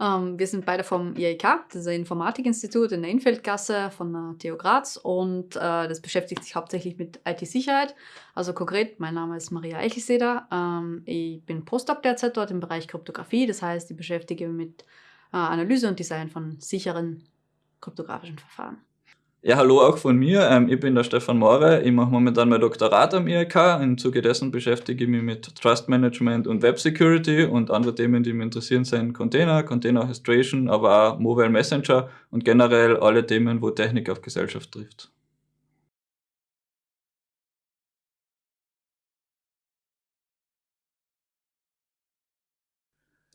Ähm, wir sind beide vom IIK, das Informatikinstitut in der Infeldgasse von der TU Graz und äh, das beschäftigt sich hauptsächlich mit IT-Sicherheit. Also konkret, mein Name ist Maria Eichelseder. Ähm, ich bin Postdoc derzeit dort im Bereich Kryptographie, das heißt, ich beschäftige mich mit äh, Analyse und Design von sicheren kryptografischen Verfahren. Ja, hallo auch von mir. Ähm, ich bin der Stefan More. Ich mache momentan mein Doktorat am IHK. Im Zuge dessen beschäftige ich mich mit Trust Management und Web Security und andere Themen, die mich interessieren, sind Container, Container Orchestration, aber auch Mobile Messenger und generell alle Themen, wo Technik auf Gesellschaft trifft.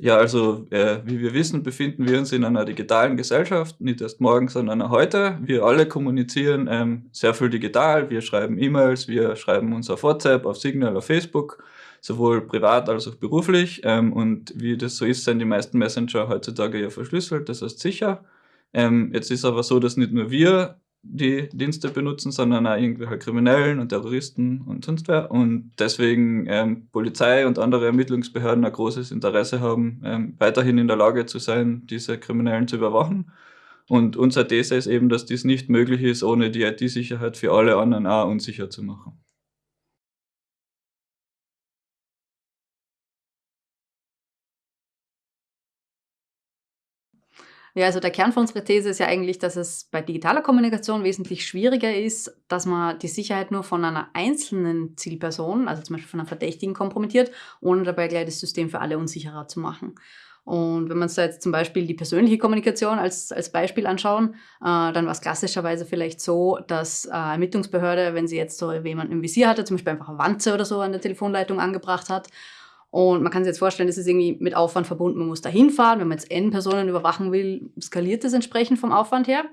Ja, also äh, wie wir wissen, befinden wir uns in einer digitalen Gesellschaft, nicht erst morgen, sondern heute. Wir alle kommunizieren ähm, sehr viel digital. Wir schreiben E-Mails, wir schreiben uns auf WhatsApp, auf Signal, auf Facebook, sowohl privat als auch beruflich. Ähm, und wie das so ist, sind die meisten Messenger heutzutage ja verschlüsselt, das heißt sicher. Ähm, jetzt ist aber so, dass nicht nur wir die Dienste benutzen, sondern auch irgendwelche Kriminellen und Terroristen und sonst wer. Und deswegen ähm, Polizei und andere Ermittlungsbehörden ein großes Interesse haben, ähm, weiterhin in der Lage zu sein, diese Kriminellen zu überwachen. Und unsere These ist eben, dass dies nicht möglich ist, ohne die IT-Sicherheit für alle anderen auch unsicher zu machen. Ja, also der Kern von unserer These ist ja eigentlich, dass es bei digitaler Kommunikation wesentlich schwieriger ist, dass man die Sicherheit nur von einer einzelnen Zielperson, also zum Beispiel von einer Verdächtigen, kompromittiert, ohne dabei gleich das System für alle unsicherer zu machen. Und wenn wir uns da jetzt zum Beispiel die persönliche Kommunikation als, als Beispiel anschauen, äh, dann war es klassischerweise vielleicht so, dass äh, Ermittlungsbehörde, wenn sie jetzt so jemanden im Visier hatte, zum Beispiel einfach eine Wanze oder so an der Telefonleitung angebracht hat, und man kann sich jetzt vorstellen, das ist irgendwie mit Aufwand verbunden. Man muss da hinfahren. Wenn man jetzt N Personen überwachen will, skaliert das entsprechend vom Aufwand her.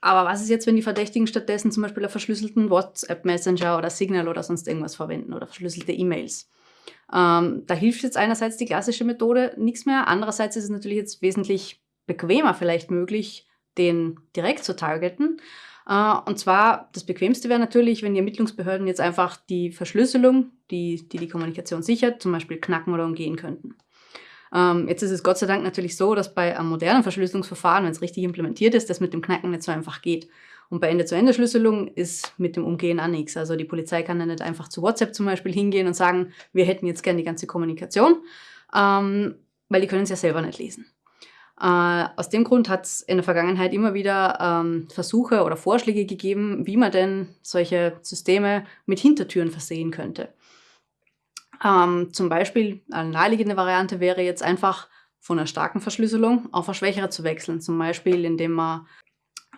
Aber was ist jetzt, wenn die Verdächtigen stattdessen zum Beispiel einen verschlüsselten WhatsApp-Messenger oder Signal oder sonst irgendwas verwenden oder verschlüsselte E-Mails? Ähm, da hilft jetzt einerseits die klassische Methode nichts mehr. Andererseits ist es natürlich jetzt wesentlich bequemer vielleicht möglich, den direkt zu targeten. Äh, und zwar, das Bequemste wäre natürlich, wenn die Ermittlungsbehörden jetzt einfach die Verschlüsselung, die die, die Kommunikation sichert, zum Beispiel knacken oder umgehen könnten. Ähm, jetzt ist es Gott sei Dank natürlich so, dass bei einem modernen Verschlüsselungsverfahren, wenn es richtig implementiert ist, das mit dem Knacken nicht so einfach geht. Und bei Ende-zu-Ende-Schlüsselung ist mit dem Umgehen auch nichts. Also die Polizei kann dann nicht einfach zu WhatsApp zum Beispiel hingehen und sagen, wir hätten jetzt gerne die ganze Kommunikation, ähm, weil die können es ja selber nicht lesen. Äh, aus dem Grund hat es in der Vergangenheit immer wieder ähm, Versuche oder Vorschläge gegeben, wie man denn solche Systeme mit Hintertüren versehen könnte. Ähm, zum Beispiel eine naheliegende Variante wäre jetzt einfach von einer starken Verschlüsselung auf eine schwächere zu wechseln. Zum Beispiel, indem man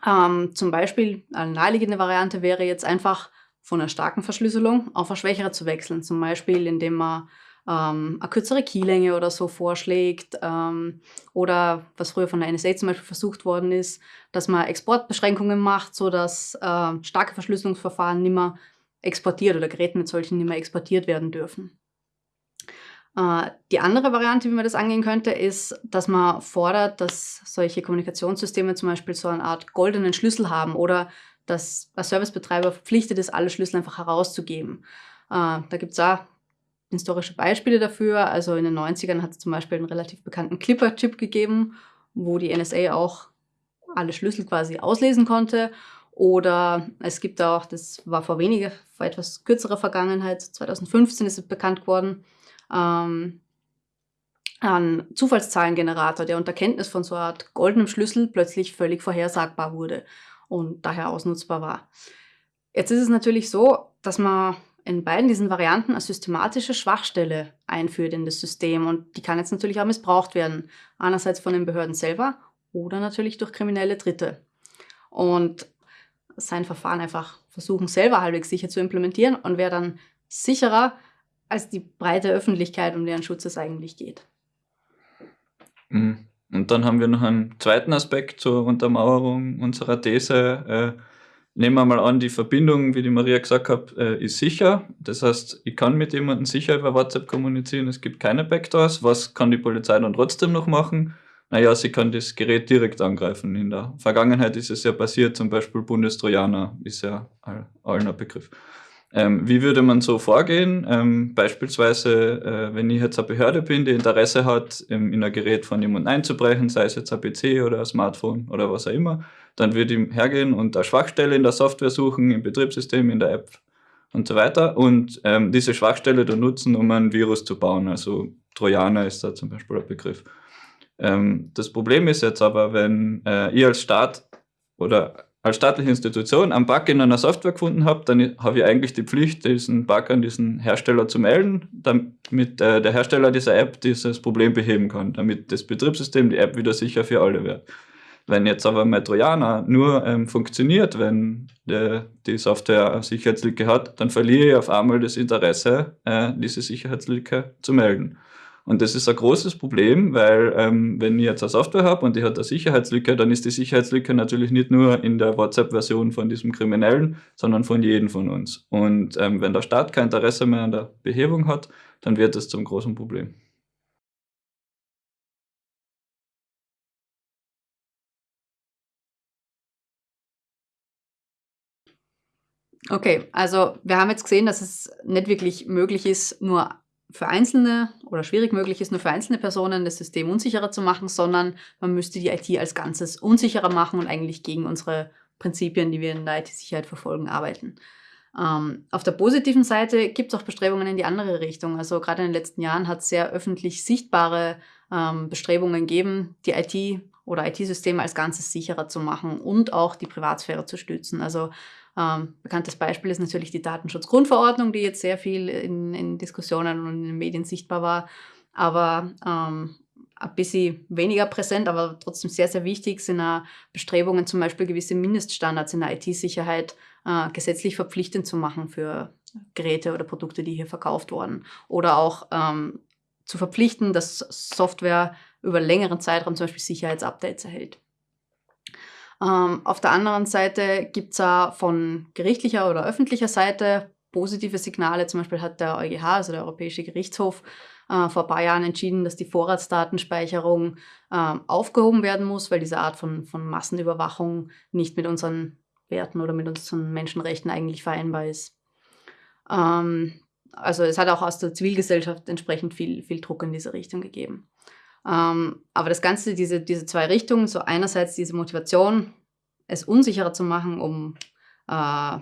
ähm, zum Beispiel eine naheliegende Variante wäre jetzt einfach von einer starken Verschlüsselung auf eine schwächere zu wechseln. Zum Beispiel, indem man ähm, eine kürzere Keylänge oder so vorschlägt ähm, oder was früher von der NSA zum Beispiel versucht worden ist, dass man Exportbeschränkungen macht, sodass äh, starke Verschlüsselungsverfahren nicht mehr exportiert oder Geräte mit solchen nicht mehr exportiert werden dürfen. Äh, die andere Variante, wie man das angehen könnte, ist, dass man fordert, dass solche Kommunikationssysteme zum Beispiel so eine Art goldenen Schlüssel haben oder dass ein Servicebetreiber verpflichtet ist, alle Schlüssel einfach herauszugeben. Äh, da gibt es auch historische Beispiele dafür. Also in den 90ern hat es zum Beispiel einen relativ bekannten Clipper-Chip gegeben, wo die NSA auch alle Schlüssel quasi auslesen konnte. Oder es gibt auch, das war vor weniger, vor etwas kürzerer Vergangenheit, 2015 ist es bekannt geworden, ähm, ein Zufallszahlengenerator, der unter Kenntnis von so einer Art goldenem Schlüssel plötzlich völlig vorhersagbar wurde und daher ausnutzbar war. Jetzt ist es natürlich so, dass man in beiden diesen Varianten eine systematische Schwachstelle einführt in das System und die kann jetzt natürlich auch missbraucht werden. Einerseits von den Behörden selber oder natürlich durch kriminelle Dritte. Und sein Verfahren einfach versuchen, selber halbwegs sicher zu implementieren und wäre dann sicherer als die breite Öffentlichkeit, um deren Schutz es eigentlich geht. Mhm. Und dann haben wir noch einen zweiten Aspekt zur Untermauerung unserer These. Äh, Nehmen wir mal an, die Verbindung, wie die Maria gesagt hat, äh, ist sicher. Das heißt, ich kann mit jemandem sicher über WhatsApp kommunizieren, es gibt keine Backdoors. Was kann die Polizei dann trotzdem noch machen? Naja, sie kann das Gerät direkt angreifen. In der Vergangenheit ist es ja passiert, zum Beispiel Bundestrojaner ist ja allen ein Begriff. Ähm, wie würde man so vorgehen? Ähm, beispielsweise, äh, wenn ich jetzt eine Behörde bin, die Interesse hat, ähm, in ein Gerät von jemandem einzubrechen, sei es jetzt ein PC oder ein Smartphone oder was auch immer, dann würde ich hergehen und eine Schwachstelle in der Software suchen, im Betriebssystem, in der App und so weiter und ähm, diese Schwachstelle dann nutzen, um ein Virus zu bauen. Also Trojaner ist da zum Beispiel ein Begriff. Ähm, das Problem ist jetzt aber, wenn äh, ihr als Staat oder als staatliche Institution einen Bug in einer Software gefunden habe, dann habe ich eigentlich die Pflicht, diesen Bug an diesen Hersteller zu melden, damit äh, der Hersteller dieser App dieses Problem beheben kann, damit das Betriebssystem, die App wieder sicher für alle wird. Wenn jetzt aber mein Trojaner nur ähm, funktioniert, wenn der, die Software eine Sicherheitslücke hat, dann verliere ich auf einmal das Interesse, äh, diese Sicherheitslücke zu melden. Und das ist ein großes Problem, weil ähm, wenn ich jetzt eine Software habe und die hat eine Sicherheitslücke, dann ist die Sicherheitslücke natürlich nicht nur in der WhatsApp-Version von diesem Kriminellen, sondern von jedem von uns. Und ähm, wenn der Staat kein Interesse mehr an der Behebung hat, dann wird das zum großen Problem. Okay, also wir haben jetzt gesehen, dass es nicht wirklich möglich ist, nur für einzelne oder schwierig möglich ist, nur für einzelne Personen das System unsicherer zu machen, sondern man müsste die IT als Ganzes unsicherer machen und eigentlich gegen unsere Prinzipien, die wir in der IT-Sicherheit verfolgen, arbeiten. Ähm, auf der positiven Seite gibt es auch Bestrebungen in die andere Richtung. Also gerade in den letzten Jahren hat es sehr öffentlich sichtbare ähm, Bestrebungen gegeben, die IT oder IT-Systeme als Ganzes sicherer zu machen und auch die Privatsphäre zu stützen. Also ähm, bekanntes Beispiel ist natürlich die Datenschutzgrundverordnung, die jetzt sehr viel in, in Diskussionen und in den Medien sichtbar war. Aber ähm, ein bisschen weniger präsent, aber trotzdem sehr, sehr wichtig sind auch Bestrebungen, zum Beispiel gewisse Mindeststandards in der IT-Sicherheit äh, gesetzlich verpflichtend zu machen für Geräte oder Produkte, die hier verkauft wurden. Oder auch ähm, zu verpflichten, dass Software über längeren Zeitraum zum Beispiel Sicherheitsupdates erhält. Ähm, auf der anderen Seite gibt es auch von gerichtlicher oder öffentlicher Seite positive Signale. Zum Beispiel hat der EuGH, also der Europäische Gerichtshof, äh, vor ein paar Jahren entschieden, dass die Vorratsdatenspeicherung äh, aufgehoben werden muss, weil diese Art von, von Massenüberwachung nicht mit unseren Werten oder mit unseren Menschenrechten eigentlich vereinbar ist. Ähm, also es hat auch aus der Zivilgesellschaft entsprechend viel, viel Druck in diese Richtung gegeben. Ähm, aber das Ganze, diese, diese zwei Richtungen, so einerseits diese Motivation, es unsicherer zu machen, um äh,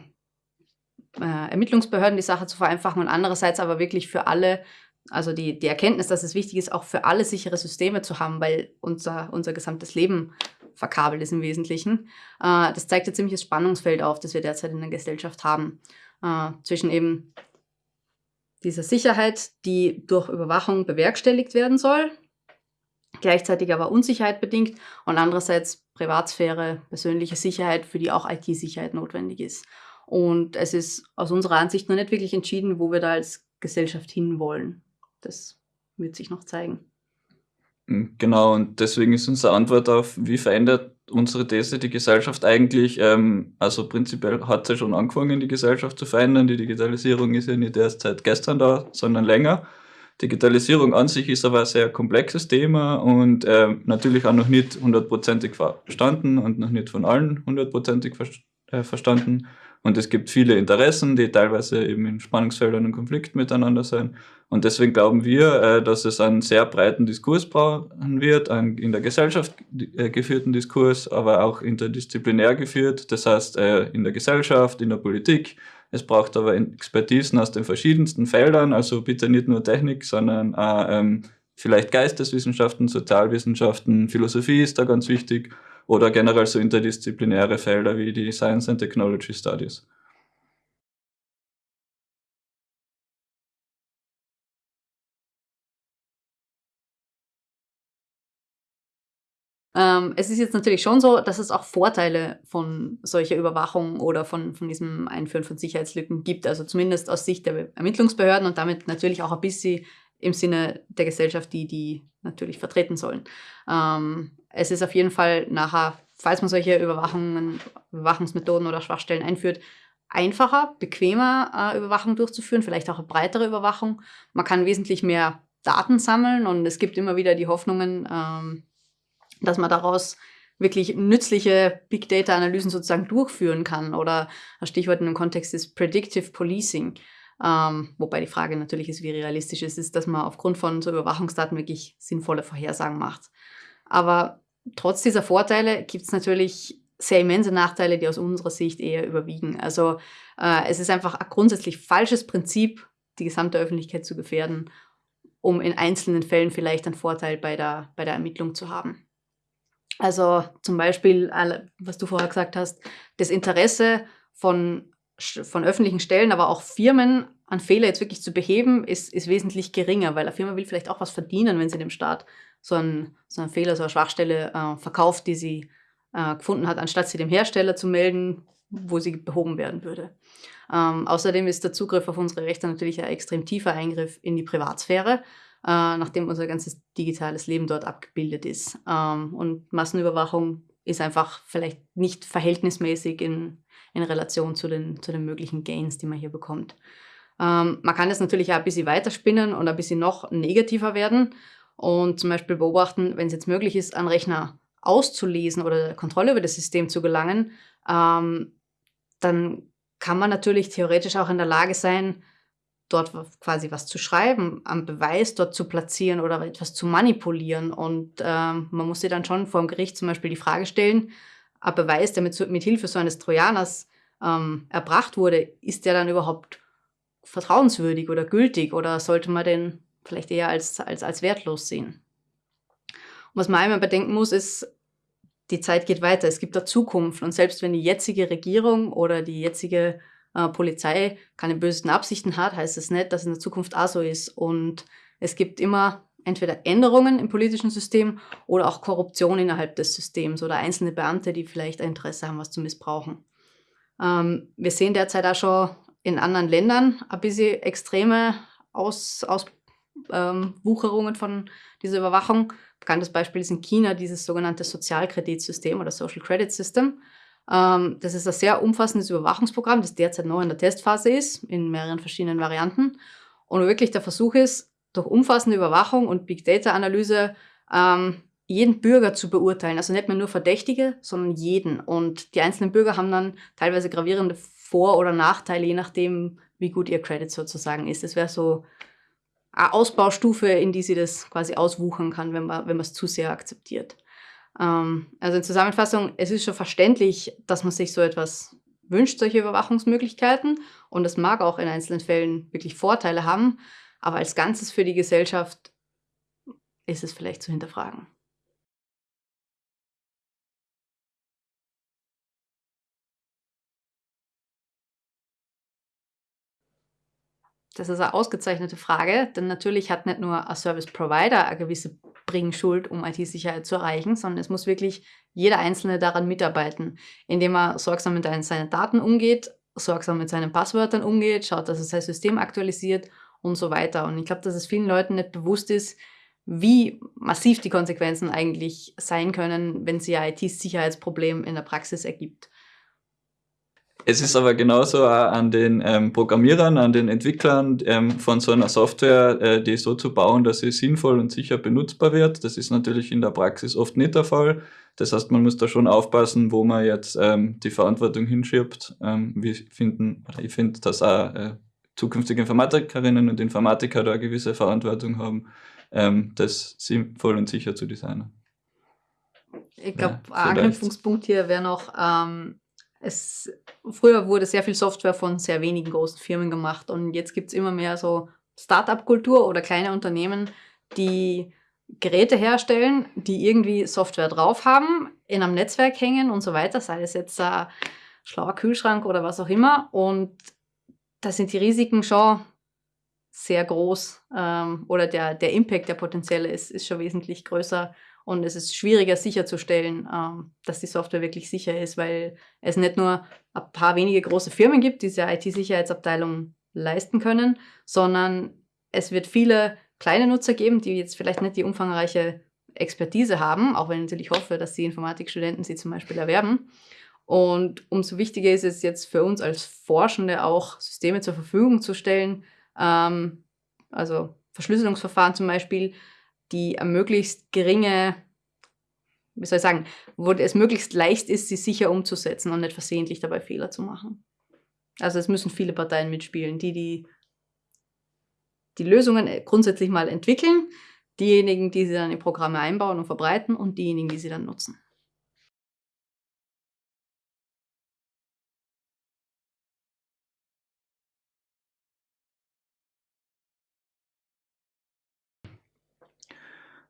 äh, Ermittlungsbehörden die Sache zu vereinfachen und andererseits aber wirklich für alle, also die, die Erkenntnis, dass es wichtig ist, auch für alle sichere Systeme zu haben, weil unser, unser gesamtes Leben verkabelt ist im Wesentlichen. Äh, das zeigt ein ziemliches Spannungsfeld auf, das wir derzeit in der Gesellschaft haben, äh, zwischen eben dieser Sicherheit, die durch Überwachung bewerkstelligt werden soll, gleichzeitig aber Unsicherheit bedingt und andererseits Privatsphäre, persönliche Sicherheit, für die auch IT-Sicherheit notwendig ist. Und es ist aus unserer Ansicht noch nicht wirklich entschieden, wo wir da als Gesellschaft hinwollen. Das wird sich noch zeigen. Hm, genau, und deswegen ist unsere Antwort auf, wie verändert unsere These die Gesellschaft eigentlich, ähm, also prinzipiell hat sie schon angefangen, die Gesellschaft zu verändern. Die Digitalisierung ist ja nicht erst seit gestern da, sondern länger. Digitalisierung an sich ist aber ein sehr komplexes Thema und äh, natürlich auch noch nicht hundertprozentig verstanden und noch nicht von allen hundertprozentig ver äh, verstanden. Und es gibt viele Interessen, die teilweise eben in Spannungsfeldern und Konflikten miteinander sein. Und deswegen glauben wir, äh, dass es einen sehr breiten Diskurs brauchen wird, einen in der Gesellschaft äh, geführten Diskurs, aber auch interdisziplinär geführt. Das heißt, äh, in der Gesellschaft, in der Politik, es braucht aber Expertisen aus den verschiedensten Feldern, also bitte nicht nur Technik, sondern auch ähm, vielleicht Geisteswissenschaften, Sozialwissenschaften, Philosophie ist da ganz wichtig oder generell so interdisziplinäre Felder wie die Science and Technology Studies. Ähm, es ist jetzt natürlich schon so, dass es auch Vorteile von solcher Überwachung oder von, von diesem Einführen von Sicherheitslücken gibt. Also zumindest aus Sicht der Ermittlungsbehörden und damit natürlich auch ein bisschen im Sinne der Gesellschaft, die die natürlich vertreten sollen. Ähm, es ist auf jeden Fall nachher, falls man solche Überwachungen, Überwachungsmethoden oder Schwachstellen einführt, einfacher, bequemer äh, Überwachung durchzuführen, vielleicht auch eine breitere Überwachung. Man kann wesentlich mehr Daten sammeln und es gibt immer wieder die Hoffnungen, ähm, dass man daraus wirklich nützliche Big Data Analysen sozusagen durchführen kann. Oder ein Stichwort in dem Kontext ist Predictive Policing. Ähm, wobei die Frage natürlich ist, wie realistisch es ist, dass man aufgrund von so Überwachungsdaten wirklich sinnvolle Vorhersagen macht. Aber trotz dieser Vorteile gibt es natürlich sehr immense Nachteile, die aus unserer Sicht eher überwiegen. Also äh, es ist einfach ein grundsätzlich falsches Prinzip, die gesamte Öffentlichkeit zu gefährden, um in einzelnen Fällen vielleicht einen Vorteil bei der, bei der Ermittlung zu haben. Also zum Beispiel, was du vorher gesagt hast, das Interesse von, von öffentlichen Stellen, aber auch Firmen an Fehler jetzt wirklich zu beheben, ist, ist wesentlich geringer, weil eine Firma will vielleicht auch was verdienen, wenn sie dem Staat so einen, so einen Fehler, so eine Schwachstelle äh, verkauft, die sie äh, gefunden hat, anstatt sie dem Hersteller zu melden, wo sie behoben werden würde. Ähm, außerdem ist der Zugriff auf unsere Rechte natürlich ein extrem tiefer Eingriff in die Privatsphäre äh, nachdem unser ganzes digitales Leben dort abgebildet ist. Ähm, und Massenüberwachung ist einfach vielleicht nicht verhältnismäßig in, in Relation zu den, zu den möglichen Gains, die man hier bekommt. Ähm, man kann das natürlich auch ein bisschen weiterspinnen und ein bisschen noch negativer werden und zum Beispiel beobachten, wenn es jetzt möglich ist, einen Rechner auszulesen oder Kontrolle über das System zu gelangen, ähm, dann kann man natürlich theoretisch auch in der Lage sein, dort quasi was zu schreiben, am Beweis dort zu platzieren oder etwas zu manipulieren. Und ähm, man muss sich dann schon vor dem Gericht zum Beispiel die Frage stellen, ein Beweis, der mit, mit Hilfe so eines Trojaners ähm, erbracht wurde, ist der dann überhaupt vertrauenswürdig oder gültig oder sollte man den vielleicht eher als, als, als wertlos sehen? Und was man einmal bedenken muss, ist, die Zeit geht weiter, es gibt da Zukunft und selbst wenn die jetzige Regierung oder die jetzige äh, Polizei keine bösen Absichten hat, heißt es das nicht, dass es in der Zukunft auch so ist. Und es gibt immer entweder Änderungen im politischen System oder auch Korruption innerhalb des Systems oder einzelne Beamte, die vielleicht ein Interesse haben, was zu missbrauchen. Ähm, wir sehen derzeit auch schon in anderen Ländern ein bisschen extreme Auswucherungen ähm, von dieser Überwachung. Bekanntes Beispiel ist in China dieses sogenannte Sozialkreditsystem oder Social Credit System. Ähm, das ist ein sehr umfassendes Überwachungsprogramm, das derzeit noch in der Testphase ist, in mehreren verschiedenen Varianten. Und wirklich der Versuch ist, durch umfassende Überwachung und Big Data Analyse ähm, jeden Bürger zu beurteilen. Also nicht mehr nur Verdächtige, sondern jeden. Und die einzelnen Bürger haben dann teilweise gravierende Vor- oder Nachteile, je nachdem, wie gut ihr Credit sozusagen ist. Das wäre so eine Ausbaustufe, in die sie das quasi auswuchern kann, wenn man es zu sehr akzeptiert. Ähm, also in Zusammenfassung, es ist schon verständlich, dass man sich so etwas wünscht, solche Überwachungsmöglichkeiten. Und es mag auch in einzelnen Fällen wirklich Vorteile haben. Aber als Ganzes für die Gesellschaft ist es vielleicht zu hinterfragen. Das ist eine ausgezeichnete Frage, denn natürlich hat nicht nur ein Service Provider eine gewisse Bringschuld, um IT-Sicherheit zu erreichen, sondern es muss wirklich jeder Einzelne daran mitarbeiten, indem er sorgsam mit seinen Daten umgeht, sorgsam mit seinen Passwörtern umgeht, schaut, dass er sein System aktualisiert und so weiter. Und ich glaube, dass es vielen Leuten nicht bewusst ist, wie massiv die Konsequenzen eigentlich sein können, wenn sich ein IT-Sicherheitsproblem in der Praxis ergibt. Es ist aber genauso auch an den ähm, Programmierern, an den Entwicklern ähm, von so einer Software, äh, die so zu bauen, dass sie sinnvoll und sicher benutzbar wird. Das ist natürlich in der Praxis oft nicht der Fall. Das heißt, man muss da schon aufpassen, wo man jetzt ähm, die Verantwortung hinschiebt. Ähm, wir finden, ich finde, dass auch äh, zukünftige Informatikerinnen und Informatiker da eine gewisse Verantwortung haben, ähm, das sinnvoll und sicher zu designen. Ich glaube, ja, ein Anknüpfungspunkt hier wäre noch, ähm, es, früher wurde sehr viel Software von sehr wenigen großen Firmen gemacht und jetzt gibt es immer mehr so Startup-Kultur oder kleine Unternehmen, die Geräte herstellen, die irgendwie Software drauf haben, in einem Netzwerk hängen und so weiter, sei es jetzt ein schlauer Kühlschrank oder was auch immer. Und da sind die Risiken schon sehr groß ähm, oder der, der Impact, der potenzielle ist, ist schon wesentlich größer und es ist schwieriger sicherzustellen, ähm, dass die Software wirklich sicher ist, weil es nicht nur ein paar wenige große Firmen gibt, die diese IT-Sicherheitsabteilung leisten können, sondern es wird viele kleine Nutzer geben, die jetzt vielleicht nicht die umfangreiche Expertise haben, auch wenn ich natürlich hoffe, dass die Informatikstudenten sie zum Beispiel erwerben. Und umso wichtiger ist es jetzt für uns als Forschende auch, Systeme zur Verfügung zu stellen, ähm, also Verschlüsselungsverfahren zum Beispiel, die möglichst geringe wie soll ich sagen, wo es möglichst leicht ist, sie sicher umzusetzen und nicht versehentlich dabei Fehler zu machen. Also es müssen viele Parteien mitspielen, die die, die Lösungen äh, grundsätzlich mal entwickeln, diejenigen, die sie dann in Programme einbauen und verbreiten und diejenigen, die sie dann nutzen.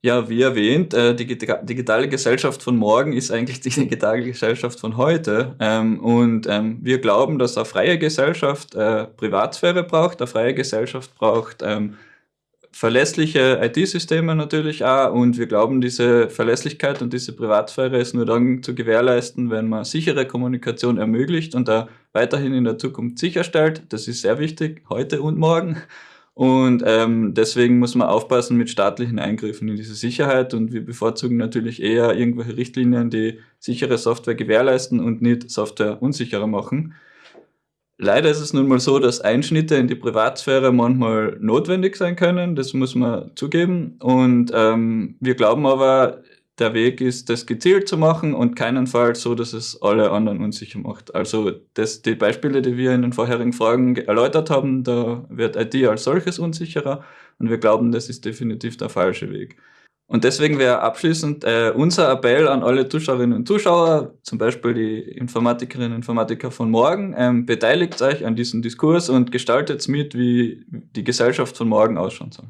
Ja, wie erwähnt, äh, die digitale Gesellschaft von morgen ist eigentlich die digitale Gesellschaft von heute. Ähm, und ähm, wir glauben, dass eine freie Gesellschaft äh, Privatsphäre braucht, eine freie Gesellschaft braucht ähm, verlässliche IT-Systeme natürlich auch. Und wir glauben, diese Verlässlichkeit und diese Privatsphäre ist nur dann zu gewährleisten, wenn man sichere Kommunikation ermöglicht und da weiterhin in der Zukunft sicherstellt. Das ist sehr wichtig, heute und morgen. Und ähm, deswegen muss man aufpassen mit staatlichen Eingriffen in diese Sicherheit und wir bevorzugen natürlich eher irgendwelche Richtlinien, die sichere Software gewährleisten und nicht Software unsicherer machen. Leider ist es nun mal so, dass Einschnitte in die Privatsphäre manchmal notwendig sein können, das muss man zugeben. Und ähm, wir glauben aber, der Weg ist, das gezielt zu machen und keinenfalls so, dass es alle anderen unsicher macht. Also das, die Beispiele, die wir in den vorherigen Fragen erläutert haben, da wird IT als solches unsicherer und wir glauben, das ist definitiv der falsche Weg. Und deswegen wäre abschließend äh, unser Appell an alle Zuschauerinnen und Zuschauer, zum Beispiel die Informatikerinnen und Informatiker von morgen, ähm, beteiligt euch an diesem Diskurs und gestaltet mit, wie die Gesellschaft von morgen ausschauen soll.